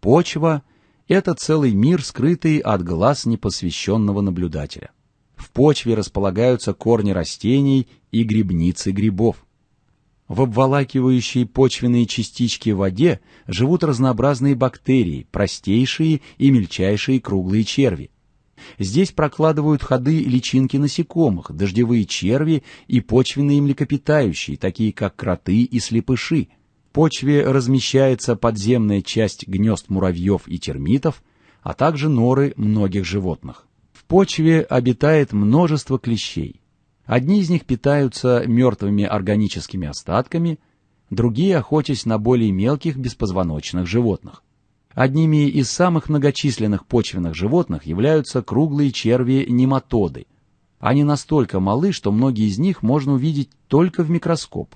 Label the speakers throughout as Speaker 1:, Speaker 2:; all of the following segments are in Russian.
Speaker 1: Почва – это целый мир, скрытый от глаз непосвященного наблюдателя. В почве располагаются корни растений и грибницы грибов. В обволакивающей почвенные частички в воде живут разнообразные бактерии, простейшие и мельчайшие круглые черви. Здесь прокладывают ходы личинки насекомых, дождевые черви и почвенные млекопитающие, такие как кроты и слепыши. Почве размещается подземная часть гнезд муравьев и термитов, а также норы многих животных. В почве обитает множество клещей. Одни из них питаются мертвыми органическими остатками, другие охотясь на более мелких беспозвоночных животных. Одними из самых многочисленных почвенных животных являются круглые черви-нематоды. Они настолько малы, что многие из них можно увидеть только в микроскоп.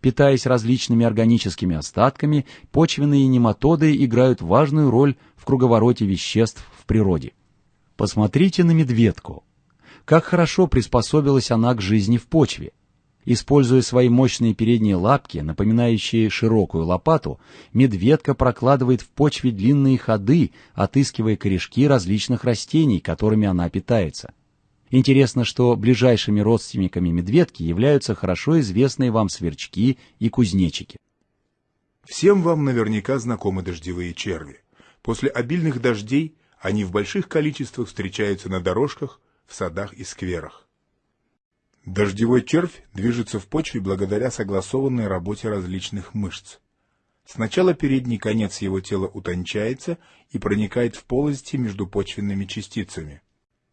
Speaker 1: Питаясь различными органическими остатками, почвенные нематоды играют важную роль в круговороте веществ в природе. Посмотрите на медведку как хорошо приспособилась она к жизни в почве. Используя свои мощные передние лапки, напоминающие широкую лопату, медведка прокладывает в почве длинные ходы, отыскивая корешки различных растений, которыми она питается. Интересно, что ближайшими родственниками медведки являются хорошо известные вам сверчки и кузнечики.
Speaker 2: Всем вам наверняка знакомы дождевые черви. После обильных дождей они в больших количествах встречаются на дорожках, в садах и скверах. Дождевой червь движется в почве благодаря согласованной работе различных мышц. Сначала передний конец его тела утончается и проникает в полости между почвенными частицами.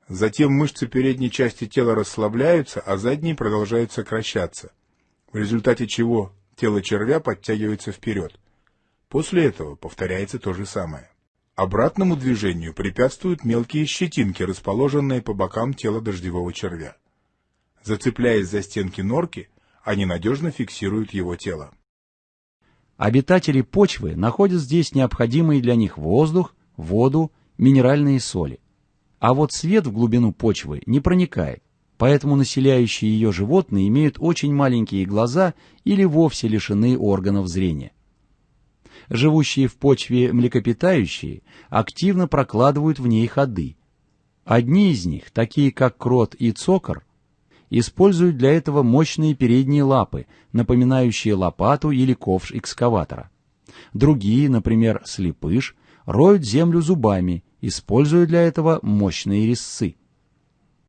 Speaker 2: Затем мышцы передней части тела расслабляются, а задние продолжают сокращаться, в результате чего тело червя подтягивается вперед. После этого повторяется то же самое. Обратному движению препятствуют мелкие щетинки, расположенные по бокам тела дождевого червя. Зацепляясь за стенки норки, они надежно фиксируют его тело.
Speaker 1: Обитатели почвы находят здесь необходимые для них воздух, воду, минеральные соли. А вот свет в глубину почвы не проникает, поэтому населяющие ее животные имеют очень маленькие глаза или вовсе лишены органов зрения живущие в почве млекопитающие, активно прокладывают в ней ходы. Одни из них, такие как крот и цокор, используют для этого мощные передние лапы, напоминающие лопату или ковш экскаватора. Другие, например, слепыш, роют землю зубами, используя для этого мощные резцы.